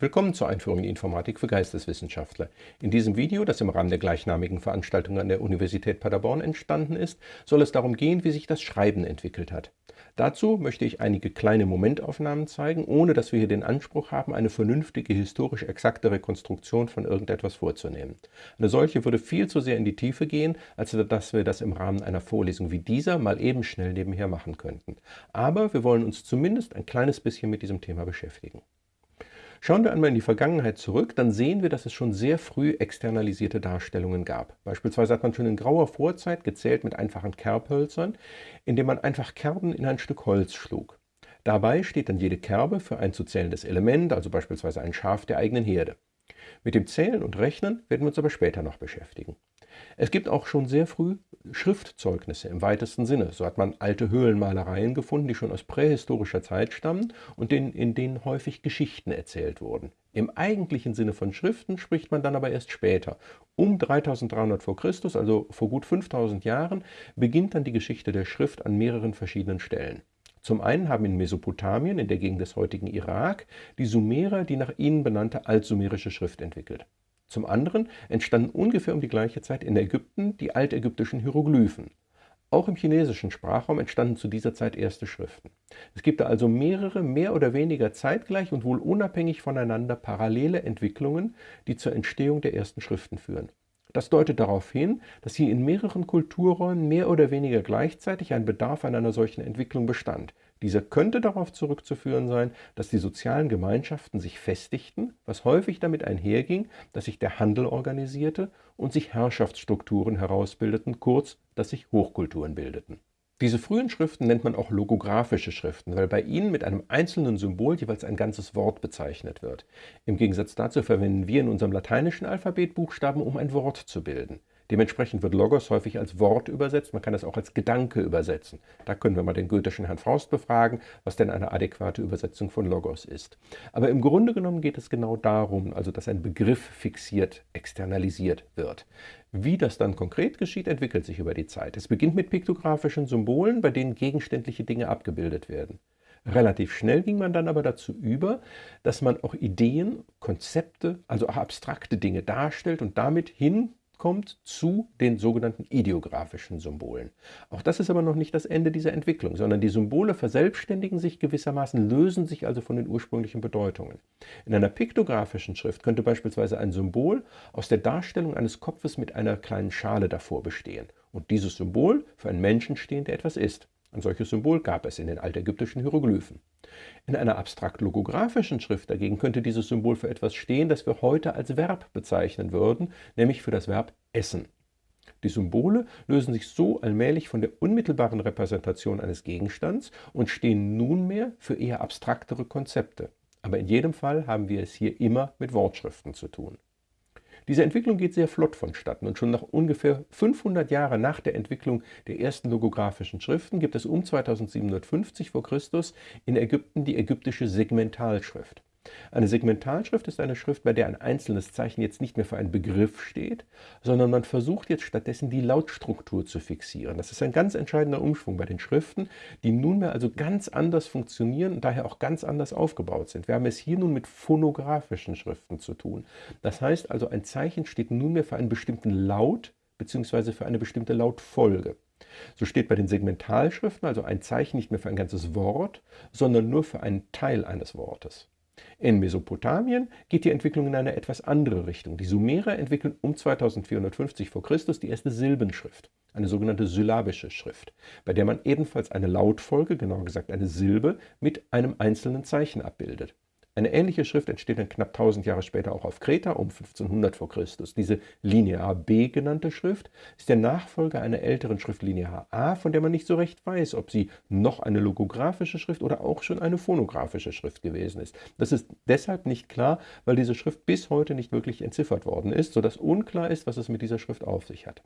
Willkommen zur Einführung in Informatik für Geisteswissenschaftler. In diesem Video, das im Rahmen der gleichnamigen Veranstaltung an der Universität Paderborn entstanden ist, soll es darum gehen, wie sich das Schreiben entwickelt hat. Dazu möchte ich einige kleine Momentaufnahmen zeigen, ohne dass wir hier den Anspruch haben, eine vernünftige, historisch exakte Rekonstruktion von irgendetwas vorzunehmen. Eine solche würde viel zu sehr in die Tiefe gehen, als dass wir das im Rahmen einer Vorlesung wie dieser mal eben schnell nebenher machen könnten. Aber wir wollen uns zumindest ein kleines bisschen mit diesem Thema beschäftigen. Schauen wir einmal in die Vergangenheit zurück, dann sehen wir, dass es schon sehr früh externalisierte Darstellungen gab. Beispielsweise hat man schon in grauer Vorzeit gezählt mit einfachen Kerbhölzern, indem man einfach Kerben in ein Stück Holz schlug. Dabei steht dann jede Kerbe für ein zu zählendes Element, also beispielsweise ein Schaf der eigenen Herde. Mit dem Zählen und Rechnen werden wir uns aber später noch beschäftigen. Es gibt auch schon sehr früh Schriftzeugnisse im weitesten Sinne. So hat man alte Höhlenmalereien gefunden, die schon aus prähistorischer Zeit stammen und in, in denen häufig Geschichten erzählt wurden. Im eigentlichen Sinne von Schriften spricht man dann aber erst später. Um 3300 v. Chr., also vor gut 5000 Jahren, beginnt dann die Geschichte der Schrift an mehreren verschiedenen Stellen. Zum einen haben in Mesopotamien, in der Gegend des heutigen Irak, die Sumerer die nach ihnen benannte altsumerische Schrift entwickelt. Zum anderen entstanden ungefähr um die gleiche Zeit in Ägypten die altägyptischen Hieroglyphen. Auch im chinesischen Sprachraum entstanden zu dieser Zeit erste Schriften. Es gibt da also mehrere, mehr oder weniger zeitgleich und wohl unabhängig voneinander parallele Entwicklungen, die zur Entstehung der ersten Schriften führen. Das deutet darauf hin, dass hier in mehreren Kulturräumen mehr oder weniger gleichzeitig ein Bedarf an einer solchen Entwicklung bestand, dieser könnte darauf zurückzuführen sein, dass die sozialen Gemeinschaften sich festigten, was häufig damit einherging, dass sich der Handel organisierte und sich Herrschaftsstrukturen herausbildeten, kurz, dass sich Hochkulturen bildeten. Diese frühen Schriften nennt man auch logographische Schriften, weil bei ihnen mit einem einzelnen Symbol jeweils ein ganzes Wort bezeichnet wird. Im Gegensatz dazu verwenden wir in unserem lateinischen Alphabet Buchstaben, um ein Wort zu bilden. Dementsprechend wird Logos häufig als Wort übersetzt, man kann es auch als Gedanke übersetzen. Da können wir mal den goethischen Herrn Faust befragen, was denn eine adäquate Übersetzung von Logos ist. Aber im Grunde genommen geht es genau darum, also dass ein Begriff fixiert, externalisiert wird. Wie das dann konkret geschieht, entwickelt sich über die Zeit. Es beginnt mit piktografischen Symbolen, bei denen gegenständliche Dinge abgebildet werden. Relativ schnell ging man dann aber dazu über, dass man auch Ideen, Konzepte, also auch abstrakte Dinge darstellt und damit hin kommt zu den sogenannten ideografischen Symbolen. Auch das ist aber noch nicht das Ende dieser Entwicklung, sondern die Symbole verselbstständigen sich gewissermaßen, lösen sich also von den ursprünglichen Bedeutungen. In einer piktografischen Schrift könnte beispielsweise ein Symbol aus der Darstellung eines Kopfes mit einer kleinen Schale davor bestehen und dieses Symbol für einen Menschen stehen, der etwas ist. Ein solches Symbol gab es in den altägyptischen Hieroglyphen. In einer abstrakt-logografischen Schrift dagegen könnte dieses Symbol für etwas stehen, das wir heute als Verb bezeichnen würden, nämlich für das Verb essen. Die Symbole lösen sich so allmählich von der unmittelbaren Repräsentation eines Gegenstands und stehen nunmehr für eher abstraktere Konzepte. Aber in jedem Fall haben wir es hier immer mit Wortschriften zu tun. Diese Entwicklung geht sehr flott vonstatten und schon nach ungefähr 500 Jahren nach der Entwicklung der ersten logografischen Schriften gibt es um 2750 v. Chr. in Ägypten die ägyptische Segmentalschrift. Eine Segmentalschrift ist eine Schrift, bei der ein einzelnes Zeichen jetzt nicht mehr für einen Begriff steht, sondern man versucht jetzt stattdessen die Lautstruktur zu fixieren. Das ist ein ganz entscheidender Umschwung bei den Schriften, die nunmehr also ganz anders funktionieren und daher auch ganz anders aufgebaut sind. Wir haben es hier nun mit phonografischen Schriften zu tun. Das heißt also, ein Zeichen steht nunmehr für einen bestimmten Laut bzw. für eine bestimmte Lautfolge. So steht bei den Segmentalschriften also ein Zeichen nicht mehr für ein ganzes Wort, sondern nur für einen Teil eines Wortes. In Mesopotamien geht die Entwicklung in eine etwas andere Richtung. Die Sumerer entwickeln um 2450 v. Chr. die erste Silbenschrift, eine sogenannte syllabische Schrift, bei der man ebenfalls eine Lautfolge, genauer gesagt eine Silbe, mit einem einzelnen Zeichen abbildet. Eine ähnliche Schrift entsteht dann knapp 1000 Jahre später auch auf Kreta um 1500 v. Chr. Diese Linear B genannte Schrift ist der Nachfolger einer älteren Schrift Linear A, von der man nicht so recht weiß, ob sie noch eine logographische Schrift oder auch schon eine phonographische Schrift gewesen ist. Das ist deshalb nicht klar, weil diese Schrift bis heute nicht wirklich entziffert worden ist, sodass unklar ist, was es mit dieser Schrift auf sich hat.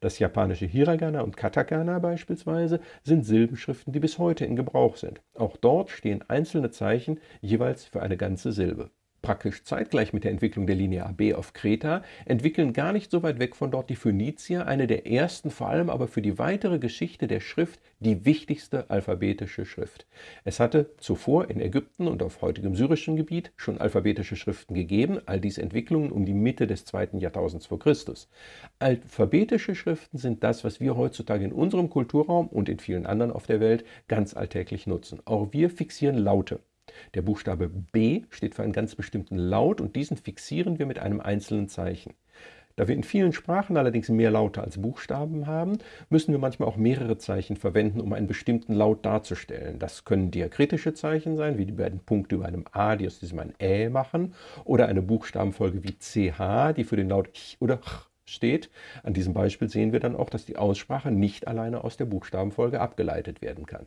Das japanische Hiragana und Katakana beispielsweise sind Silbenschriften, die bis heute in Gebrauch sind. Auch dort stehen einzelne Zeichen jeweils für eine ganze Silbe. Praktisch zeitgleich mit der Entwicklung der Linie AB auf Kreta, entwickeln gar nicht so weit weg von dort die Phönizier eine der ersten, vor allem aber für die weitere Geschichte der Schrift, die wichtigste alphabetische Schrift. Es hatte zuvor in Ägypten und auf heutigem syrischen Gebiet schon alphabetische Schriften gegeben, all dies Entwicklungen um die Mitte des zweiten Jahrtausends vor Christus. Alphabetische Schriften sind das, was wir heutzutage in unserem Kulturraum und in vielen anderen auf der Welt ganz alltäglich nutzen. Auch wir fixieren Laute. Der Buchstabe B steht für einen ganz bestimmten Laut und diesen fixieren wir mit einem einzelnen Zeichen. Da wir in vielen Sprachen allerdings mehr Laute als Buchstaben haben, müssen wir manchmal auch mehrere Zeichen verwenden, um einen bestimmten Laut darzustellen. Das können diakritische Zeichen sein, wie die beiden Punkte über einem A, die aus diesem ein Ä machen, oder eine Buchstabenfolge wie CH, die für den Laut Ch oder Ch steht. An diesem Beispiel sehen wir dann auch, dass die Aussprache nicht alleine aus der Buchstabenfolge abgeleitet werden kann.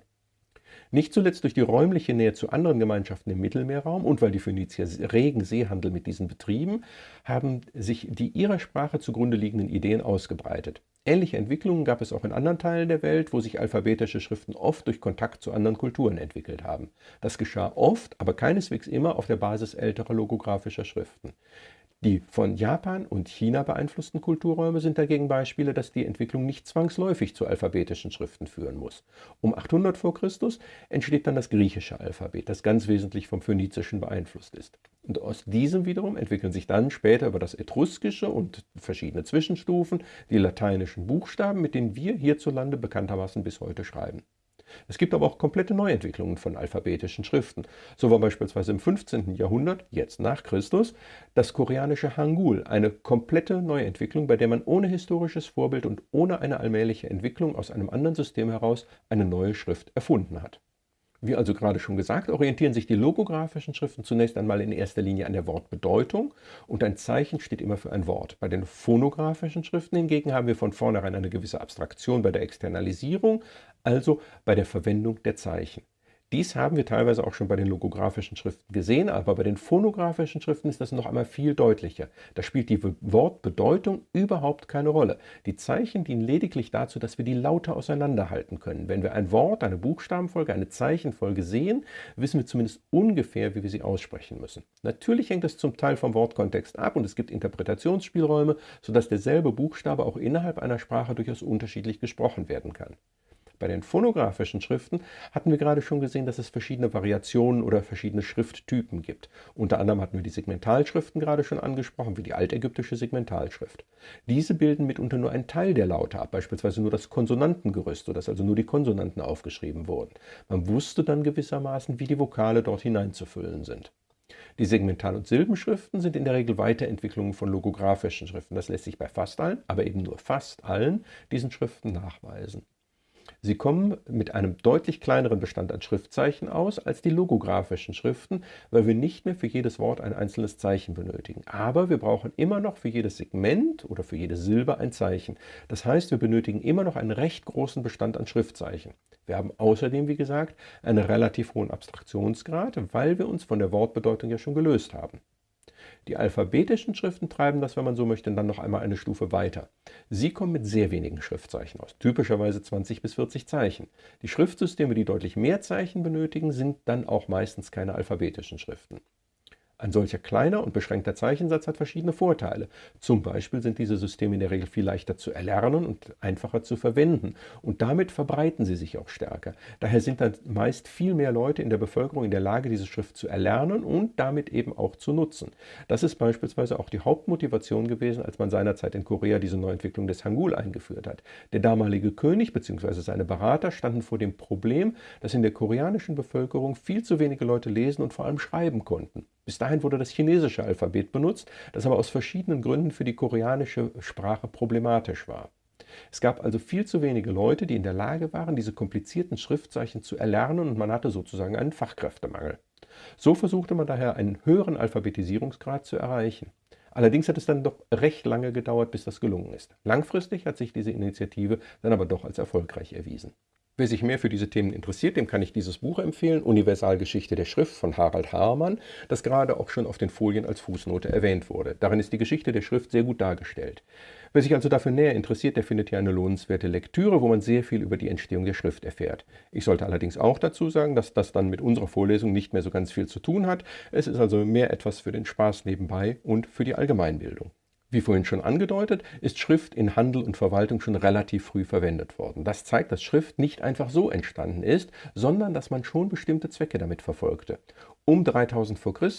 Nicht zuletzt durch die räumliche Nähe zu anderen Gemeinschaften im Mittelmeerraum und weil die Phönizier regen Seehandel mit diesen betrieben, haben sich die ihrer Sprache zugrunde liegenden Ideen ausgebreitet. Ähnliche Entwicklungen gab es auch in anderen Teilen der Welt, wo sich alphabetische Schriften oft durch Kontakt zu anderen Kulturen entwickelt haben. Das geschah oft, aber keineswegs immer auf der Basis älterer logographischer Schriften. Die von Japan und China beeinflussten Kulturräume sind dagegen Beispiele, dass die Entwicklung nicht zwangsläufig zu alphabetischen Schriften führen muss. Um 800 v. Chr. entsteht dann das griechische Alphabet, das ganz wesentlich vom Phönizischen beeinflusst ist. Und aus diesem wiederum entwickeln sich dann später über das Etruskische und verschiedene Zwischenstufen die lateinischen Buchstaben, mit denen wir hierzulande bekanntermaßen bis heute schreiben. Es gibt aber auch komplette Neuentwicklungen von alphabetischen Schriften. So war beispielsweise im 15. Jahrhundert, jetzt nach Christus, das koreanische Hangul eine komplette Neuentwicklung, bei der man ohne historisches Vorbild und ohne eine allmähliche Entwicklung aus einem anderen System heraus eine neue Schrift erfunden hat. Wie also gerade schon gesagt, orientieren sich die logografischen Schriften zunächst einmal in erster Linie an der Wortbedeutung und ein Zeichen steht immer für ein Wort. Bei den phonografischen Schriften hingegen haben wir von vornherein eine gewisse Abstraktion bei der Externalisierung, also bei der Verwendung der Zeichen. Dies haben wir teilweise auch schon bei den logografischen Schriften gesehen, aber bei den phonografischen Schriften ist das noch einmal viel deutlicher. Da spielt die Wortbedeutung überhaupt keine Rolle. Die Zeichen dienen lediglich dazu, dass wir die Laute auseinanderhalten können. Wenn wir ein Wort, eine Buchstabenfolge, eine Zeichenfolge sehen, wissen wir zumindest ungefähr, wie wir sie aussprechen müssen. Natürlich hängt es zum Teil vom Wortkontext ab und es gibt Interpretationsspielräume, sodass derselbe Buchstabe auch innerhalb einer Sprache durchaus unterschiedlich gesprochen werden kann. Bei den phonografischen Schriften hatten wir gerade schon gesehen, dass es verschiedene Variationen oder verschiedene Schrifttypen gibt. Unter anderem hatten wir die Segmentalschriften gerade schon angesprochen, wie die altägyptische Segmentalschrift. Diese bilden mitunter nur einen Teil der Laute ab, beispielsweise nur das Konsonantengerüst, sodass also nur die Konsonanten aufgeschrieben wurden. Man wusste dann gewissermaßen, wie die Vokale dort hineinzufüllen sind. Die Segmental- und Silbenschriften sind in der Regel Weiterentwicklungen von logografischen Schriften. Das lässt sich bei fast allen, aber eben nur fast allen diesen Schriften nachweisen. Sie kommen mit einem deutlich kleineren Bestand an Schriftzeichen aus als die logografischen Schriften, weil wir nicht mehr für jedes Wort ein einzelnes Zeichen benötigen. Aber wir brauchen immer noch für jedes Segment oder für jede Silbe ein Zeichen. Das heißt, wir benötigen immer noch einen recht großen Bestand an Schriftzeichen. Wir haben außerdem, wie gesagt, einen relativ hohen Abstraktionsgrad, weil wir uns von der Wortbedeutung ja schon gelöst haben. Die alphabetischen Schriften treiben das, wenn man so möchte, dann noch einmal eine Stufe weiter. Sie kommen mit sehr wenigen Schriftzeichen aus, typischerweise 20 bis 40 Zeichen. Die Schriftsysteme, die deutlich mehr Zeichen benötigen, sind dann auch meistens keine alphabetischen Schriften. Ein solcher kleiner und beschränkter Zeichensatz hat verschiedene Vorteile. Zum Beispiel sind diese Systeme in der Regel viel leichter zu erlernen und einfacher zu verwenden. Und damit verbreiten sie sich auch stärker. Daher sind dann meist viel mehr Leute in der Bevölkerung in der Lage, diese Schrift zu erlernen und damit eben auch zu nutzen. Das ist beispielsweise auch die Hauptmotivation gewesen, als man seinerzeit in Korea diese Neuentwicklung des Hangul eingeführt hat. Der damalige König bzw. seine Berater standen vor dem Problem, dass in der koreanischen Bevölkerung viel zu wenige Leute lesen und vor allem schreiben konnten. Bis dahin wurde das chinesische Alphabet benutzt, das aber aus verschiedenen Gründen für die koreanische Sprache problematisch war. Es gab also viel zu wenige Leute, die in der Lage waren, diese komplizierten Schriftzeichen zu erlernen und man hatte sozusagen einen Fachkräftemangel. So versuchte man daher einen höheren Alphabetisierungsgrad zu erreichen. Allerdings hat es dann doch recht lange gedauert, bis das gelungen ist. Langfristig hat sich diese Initiative dann aber doch als erfolgreich erwiesen. Wer sich mehr für diese Themen interessiert, dem kann ich dieses Buch empfehlen, Universalgeschichte der Schrift von Harald Haarmann, das gerade auch schon auf den Folien als Fußnote erwähnt wurde. Darin ist die Geschichte der Schrift sehr gut dargestellt. Wer sich also dafür näher interessiert, der findet hier eine lohnenswerte Lektüre, wo man sehr viel über die Entstehung der Schrift erfährt. Ich sollte allerdings auch dazu sagen, dass das dann mit unserer Vorlesung nicht mehr so ganz viel zu tun hat. Es ist also mehr etwas für den Spaß nebenbei und für die Allgemeinbildung. Wie vorhin schon angedeutet, ist Schrift in Handel und Verwaltung schon relativ früh verwendet worden. Das zeigt, dass Schrift nicht einfach so entstanden ist, sondern dass man schon bestimmte Zwecke damit verfolgte. Um 3000 v. Chr.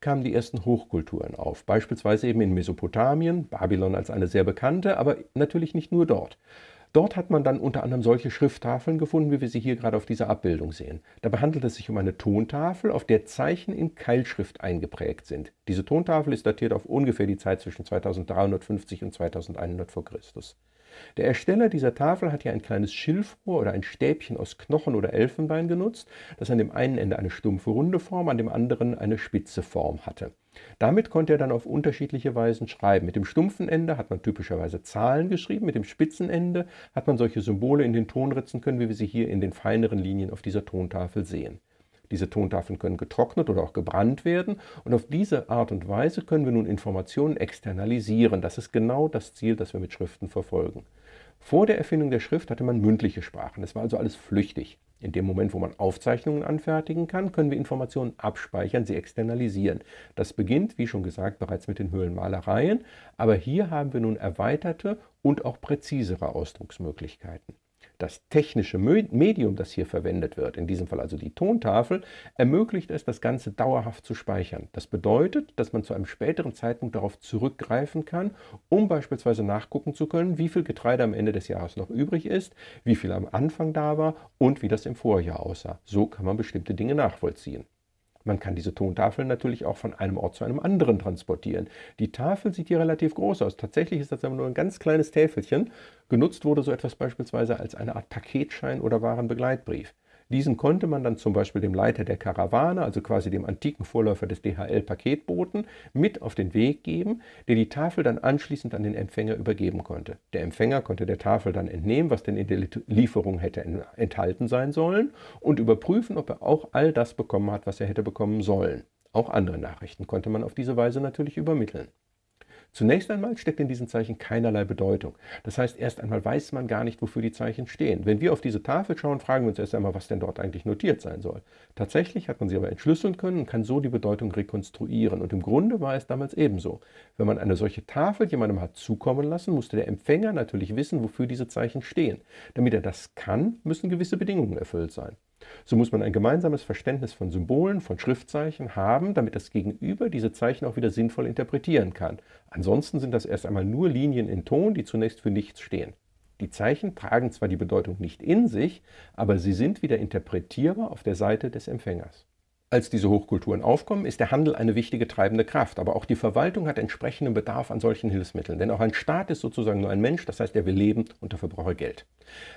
kamen die ersten Hochkulturen auf, beispielsweise eben in Mesopotamien, Babylon als eine sehr bekannte, aber natürlich nicht nur dort. Dort hat man dann unter anderem solche Schrifttafeln gefunden, wie wir sie hier gerade auf dieser Abbildung sehen. Dabei handelt es sich um eine Tontafel, auf der Zeichen in Keilschrift eingeprägt sind. Diese Tontafel ist datiert auf ungefähr die Zeit zwischen 2350 und 2100 v. Chr. Der Ersteller dieser Tafel hat hier ein kleines Schilfrohr oder ein Stäbchen aus Knochen oder Elfenbein genutzt, das an dem einen Ende eine stumpfe runde Form, an dem anderen eine spitze Form hatte. Damit konnte er dann auf unterschiedliche Weisen schreiben. Mit dem stumpfen Ende hat man typischerweise Zahlen geschrieben, mit dem spitzen Ende hat man solche Symbole in den Ton ritzen können, wie wir sie hier in den feineren Linien auf dieser Tontafel sehen. Diese Tontafeln können getrocknet oder auch gebrannt werden und auf diese Art und Weise können wir nun Informationen externalisieren. Das ist genau das Ziel, das wir mit Schriften verfolgen. Vor der Erfindung der Schrift hatte man mündliche Sprachen. Es war also alles flüchtig. In dem Moment, wo man Aufzeichnungen anfertigen kann, können wir Informationen abspeichern, sie externalisieren. Das beginnt, wie schon gesagt, bereits mit den Höhlenmalereien, aber hier haben wir nun erweiterte und auch präzisere Ausdrucksmöglichkeiten. Das technische Medium, das hier verwendet wird, in diesem Fall also die Tontafel, ermöglicht es, das Ganze dauerhaft zu speichern. Das bedeutet, dass man zu einem späteren Zeitpunkt darauf zurückgreifen kann, um beispielsweise nachgucken zu können, wie viel Getreide am Ende des Jahres noch übrig ist, wie viel am Anfang da war und wie das im Vorjahr aussah. So kann man bestimmte Dinge nachvollziehen. Man kann diese Tontafeln natürlich auch von einem Ort zu einem anderen transportieren. Die Tafel sieht hier relativ groß aus. Tatsächlich ist das aber nur ein ganz kleines Täfelchen. Genutzt wurde so etwas beispielsweise als eine Art Paketschein oder Warenbegleitbrief. Diesen konnte man dann zum Beispiel dem Leiter der Karawane, also quasi dem antiken Vorläufer des DHL-Paketboten, mit auf den Weg geben, der die Tafel dann anschließend an den Empfänger übergeben konnte. Der Empfänger konnte der Tafel dann entnehmen, was denn in der Lieferung hätte enthalten sein sollen und überprüfen, ob er auch all das bekommen hat, was er hätte bekommen sollen. Auch andere Nachrichten konnte man auf diese Weise natürlich übermitteln. Zunächst einmal steckt in diesen Zeichen keinerlei Bedeutung. Das heißt, erst einmal weiß man gar nicht, wofür die Zeichen stehen. Wenn wir auf diese Tafel schauen, fragen wir uns erst einmal, was denn dort eigentlich notiert sein soll. Tatsächlich hat man sie aber entschlüsseln können und kann so die Bedeutung rekonstruieren. Und im Grunde war es damals ebenso. Wenn man eine solche Tafel jemandem hat zukommen lassen, musste der Empfänger natürlich wissen, wofür diese Zeichen stehen. Damit er das kann, müssen gewisse Bedingungen erfüllt sein. So muss man ein gemeinsames Verständnis von Symbolen, von Schriftzeichen haben, damit das Gegenüber diese Zeichen auch wieder sinnvoll interpretieren kann. Ansonsten sind das erst einmal nur Linien in Ton, die zunächst für nichts stehen. Die Zeichen tragen zwar die Bedeutung nicht in sich, aber sie sind wieder interpretierbar auf der Seite des Empfängers. Als diese Hochkulturen aufkommen, ist der Handel eine wichtige treibende Kraft, aber auch die Verwaltung hat entsprechenden Bedarf an solchen Hilfsmitteln. Denn auch ein Staat ist sozusagen nur ein Mensch, das heißt, er will leben und dafür braucht er Geld.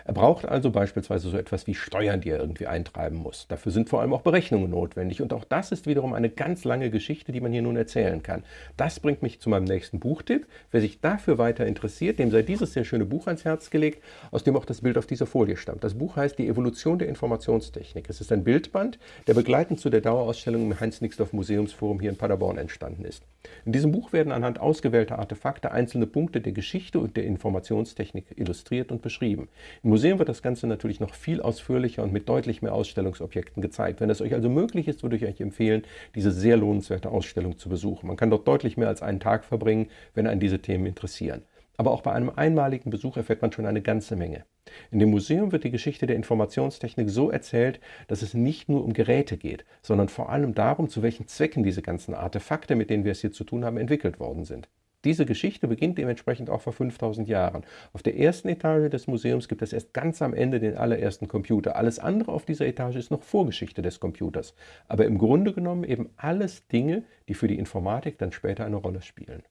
Er braucht also beispielsweise so etwas wie Steuern, die er irgendwie eintreiben muss. Dafür sind vor allem auch Berechnungen notwendig und auch das ist wiederum eine ganz lange Geschichte, die man hier nun erzählen kann. Das bringt mich zu meinem nächsten Buchtipp. Wer sich dafür weiter interessiert, dem sei dieses sehr schöne Buch ans Herz gelegt, aus dem auch das Bild auf dieser Folie stammt. Das Buch heißt Die Evolution der Informationstechnik. Es ist ein Bildband, der begleitend zu der der Dauerausstellung im Heinz-Nixdorf Museumsforum hier in Paderborn entstanden ist. In diesem Buch werden anhand ausgewählter Artefakte einzelne Punkte der Geschichte und der Informationstechnik illustriert und beschrieben. Im Museum wird das Ganze natürlich noch viel ausführlicher und mit deutlich mehr Ausstellungsobjekten gezeigt. Wenn es euch also möglich ist, würde ich euch empfehlen, diese sehr lohnenswerte Ausstellung zu besuchen. Man kann dort deutlich mehr als einen Tag verbringen, wenn einen diese Themen interessieren. Aber auch bei einem einmaligen Besuch erfährt man schon eine ganze Menge. In dem Museum wird die Geschichte der Informationstechnik so erzählt, dass es nicht nur um Geräte geht, sondern vor allem darum, zu welchen Zwecken diese ganzen Artefakte, mit denen wir es hier zu tun haben, entwickelt worden sind. Diese Geschichte beginnt dementsprechend auch vor 5000 Jahren. Auf der ersten Etage des Museums gibt es erst ganz am Ende den allerersten Computer. Alles andere auf dieser Etage ist noch Vorgeschichte des Computers. Aber im Grunde genommen eben alles Dinge, die für die Informatik dann später eine Rolle spielen.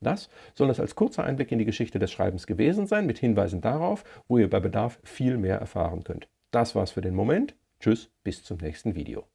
Das soll es als kurzer Einblick in die Geschichte des Schreibens gewesen sein, mit Hinweisen darauf, wo ihr bei Bedarf viel mehr erfahren könnt. Das war's für den Moment. Tschüss, bis zum nächsten Video.